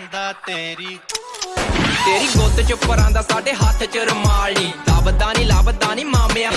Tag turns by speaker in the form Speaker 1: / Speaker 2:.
Speaker 1: ਪਰਾਂਦਾ ਤੇਰੀ।
Speaker 2: ਤੇਰੀ ਗੁੱਤ ਚ ਪਰਾਂਦਾ ਸਾਡੇ ਹੱਥ ਚ ਰੁਮਾਲ ਨੀ। ਲੱਭਦਾ ਨੀ ਲੱਭਦਾ ਨੀ ਮਾਮਿਆ